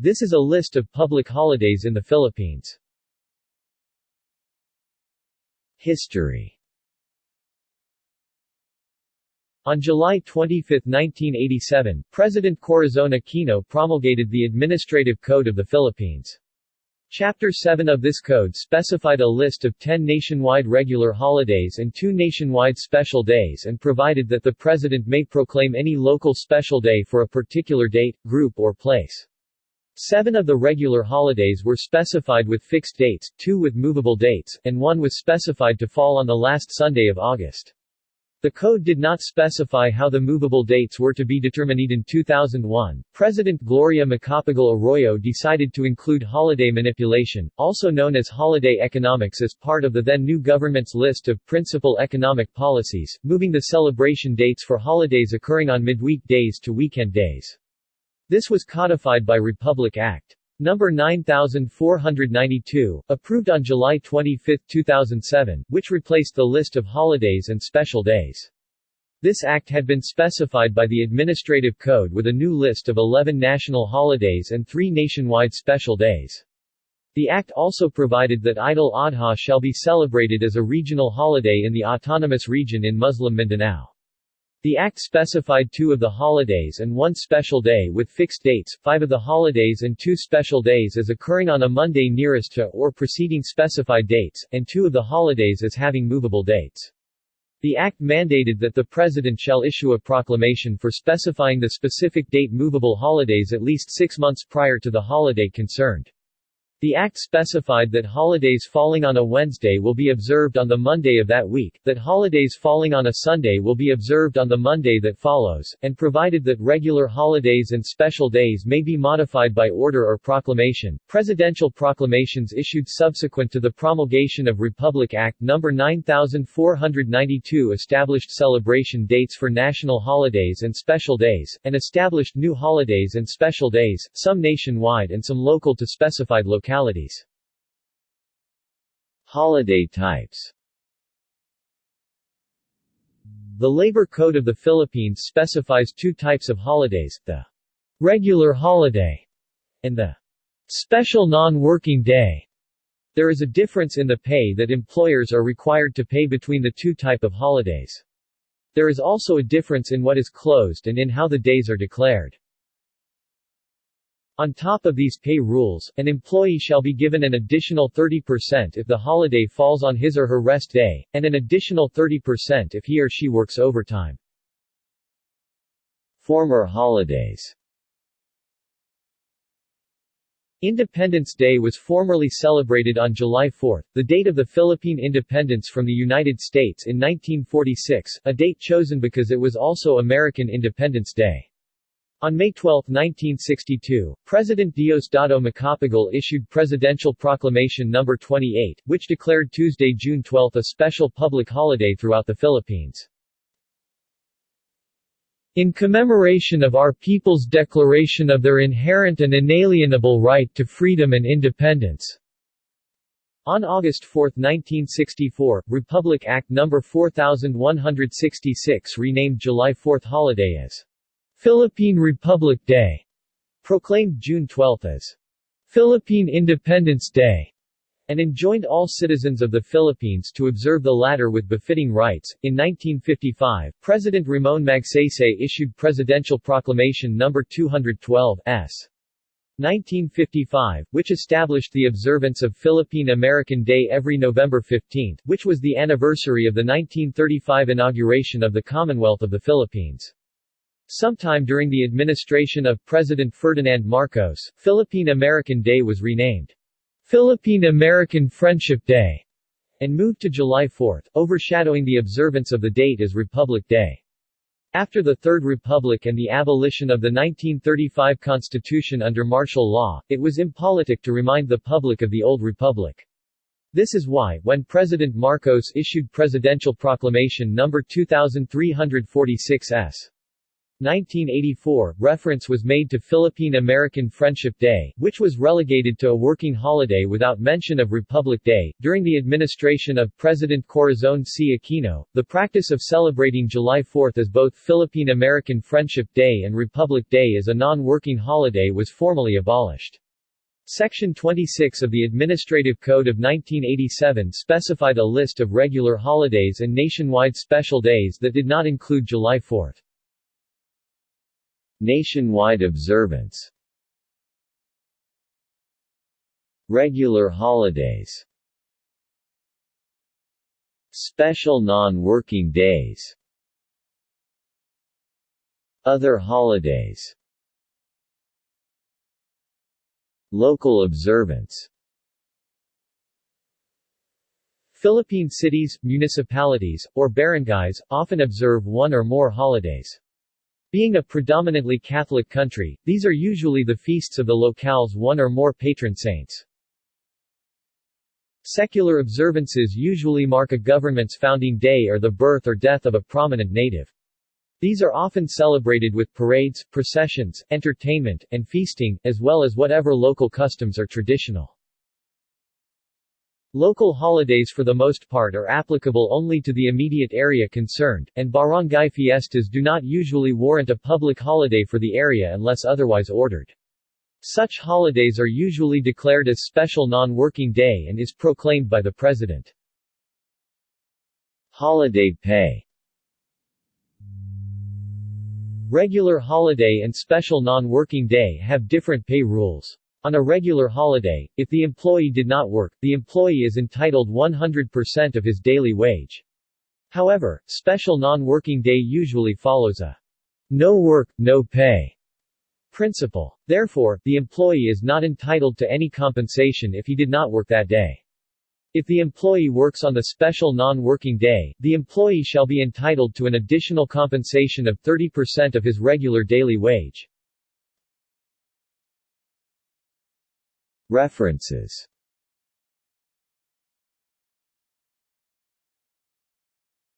This is a list of public holidays in the Philippines. History On July 25, 1987, President Corazon Aquino promulgated the Administrative Code of the Philippines. Chapter 7 of this code specified a list of 10 nationwide regular holidays and two nationwide special days and provided that the President may proclaim any local special day for a particular date, group or place. Seven of the regular holidays were specified with fixed dates, two with movable dates, and one was specified to fall on the last Sunday of August. The code did not specify how the movable dates were to be determined. In 2001, President Gloria Macapagal Arroyo decided to include holiday manipulation, also known as holiday economics as part of the then new government's list of principal economic policies, moving the celebration dates for holidays occurring on midweek days to weekend days. This was codified by Republic Act. Number 9492, approved on July 25, 2007, which replaced the list of holidays and special days. This act had been specified by the Administrative Code with a new list of 11 national holidays and three nationwide special days. The act also provided that Eid al-Adha shall be celebrated as a regional holiday in the autonomous region in Muslim Mindanao. The Act specified two of the holidays and one special day with fixed dates, five of the holidays and two special days as occurring on a Monday nearest to or preceding specified dates, and two of the holidays as having movable dates. The Act mandated that the President shall issue a proclamation for specifying the specific date movable holidays at least six months prior to the holiday concerned. The Act specified that holidays falling on a Wednesday will be observed on the Monday of that week, that holidays falling on a Sunday will be observed on the Monday that follows, and provided that regular holidays and special days may be modified by order or proclamation. Presidential proclamations issued subsequent to the promulgation of Republic Act No. 9492 established celebration dates for national holidays and special days, and established new holidays and special days, some nationwide and some local to specified localities localities. Holiday types The Labor Code of the Philippines specifies two types of holidays, the regular holiday and the special non-working day. There is a difference in the pay that employers are required to pay between the two type of holidays. There is also a difference in what is closed and in how the days are declared. On top of these pay rules, an employee shall be given an additional 30% if the holiday falls on his or her rest day, and an additional 30% if he or she works overtime. Former holidays Independence Day was formerly celebrated on July 4, the date of the Philippine independence from the United States in 1946, a date chosen because it was also American Independence Day. On May 12, 1962, President Diosdado Macapagal issued Presidential Proclamation No. 28, which declared Tuesday, June 12 a special public holiday throughout the Philippines. In commemoration of our people's declaration of their inherent and inalienable right to freedom and independence. On August 4, 1964, Republic Act No. 4166 renamed July 4 holiday as Philippine Republic Day, proclaimed June 12 as Philippine Independence Day, and enjoined all citizens of the Philippines to observe the latter with befitting rites. In 1955, President Ramon Magsaysay issued Presidential Proclamation No. 212 S. 1955, which established the observance of Philippine American Day every November 15, which was the anniversary of the 1935 inauguration of the Commonwealth of the Philippines. Sometime during the administration of President Ferdinand Marcos, Philippine American Day was renamed Philippine American Friendship Day and moved to July 4, overshadowing the observance of the date as Republic Day. After the Third Republic and the abolition of the 1935 Constitution under martial law, it was impolitic to remind the public of the old republic. This is why, when President Marcos issued Presidential Proclamation No. 2346 s. 1984, reference was made to Philippine-American Friendship Day, which was relegated to a working holiday without mention of Republic Day. During the administration of President Corazon C. Aquino, the practice of celebrating July 4 as both Philippine-American Friendship Day and Republic Day as a non-working holiday was formally abolished. Section 26 of the Administrative Code of 1987 specified a list of regular holidays and nationwide special days that did not include July 4. Nationwide observance. Regular holidays. Special non-working days. Other holidays. Local observance. Philippine cities, municipalities, or barangays, often observe one or more holidays. Being a predominantly Catholic country, these are usually the feasts of the locale's one or more patron saints. Secular observances usually mark a government's founding day or the birth or death of a prominent native. These are often celebrated with parades, processions, entertainment, and feasting, as well as whatever local customs are traditional. Local holidays for the most part are applicable only to the immediate area concerned, and barangay fiestas do not usually warrant a public holiday for the area unless otherwise ordered. Such holidays are usually declared as special non-working day and is proclaimed by the President. Holiday pay Regular holiday and special non-working day have different pay rules. On a regular holiday, if the employee did not work, the employee is entitled 100% of his daily wage. However, special non-working day usually follows a no work, no pay principle. Therefore, the employee is not entitled to any compensation if he did not work that day. If the employee works on the special non-working day, the employee shall be entitled to an additional compensation of 30% of his regular daily wage. References